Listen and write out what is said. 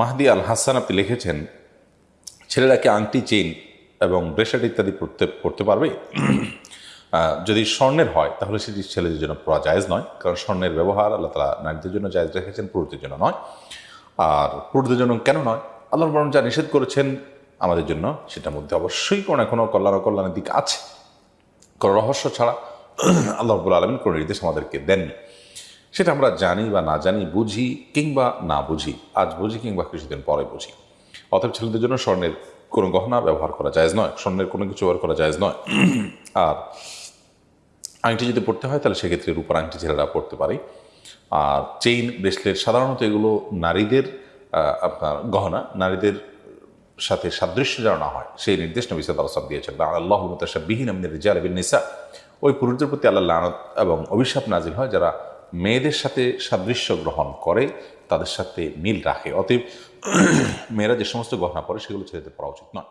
মাহদি আল হাসান আপনি লিখেছেন, ছেলেরা কি আংটি, চেইন এবং ব্রেসলেট ইত্যাদি পড়তে পড়তে পারবে? যদি স্বর্ণের হয়, তাহলে সেটি ছেলেদের জন্য পড়া জায়েজ নয়, কারণ স্বর্ণের ব্যবহার আল্লাহ তালা নারীদের জন্য জায়েজ রেখেছেন, পুরুষদের জন্য নয়। আর পুরুষদের জন্য কেন নয়? আল্লাহ বরং যা নিষেধ করেছেন আমাদের জন্য, সেটার মধ্যে অবশ্যই কোনো না কোনো কল্যাণ ও কল্যাণের দিক আছে। কোনো রহস্য ছাড়া আল্লাহ রব্বুল আলমিন কোনো নির্দেশ আমাদেরকে দেননি। সেটা আমরা জানি বা না জানি, বুঝি কিংবা না বুঝি। আজ বুঝি কিংবা কিছুদিন পরে বুঝি। অতএব ছেলেদের জন্য স্বর্ণের কোনো গহনা ব্যবহার করা যায় নয়, স্বর্ণের কোনো কিছু ব্যবহার করা যায় নয়। আর আংটি যদি পড়তে হয়, তাহলে সেক্ষেত্রে রূপার আংটি ছেলেরা পড়তে পারে। আর চেইন, ব্রেসলেট, সাধারণত এগুলো নারীদের আপনার গহনা, নারীদের সাথে সাদৃশ্য যেন না হয়, সেই নির্দেশ নবী সাদ আলসাম দিয়েছেন। আল্লাহ বিহীন আমিনের রিজাল বিন নিসা। ওই পুরুষদের প্রতি আল্লাহ লানত এবং অভিশাপ নাজিল হয় যারা মেয়েদের সাথে সাদৃশ্য গ্রহণ করে, তাদের সাথে মিল রাখে। অতএব মেয়েরা যে সমস্ত গহনা পরে, সেগুলো ছেলেদের পড়া উচিত নয়।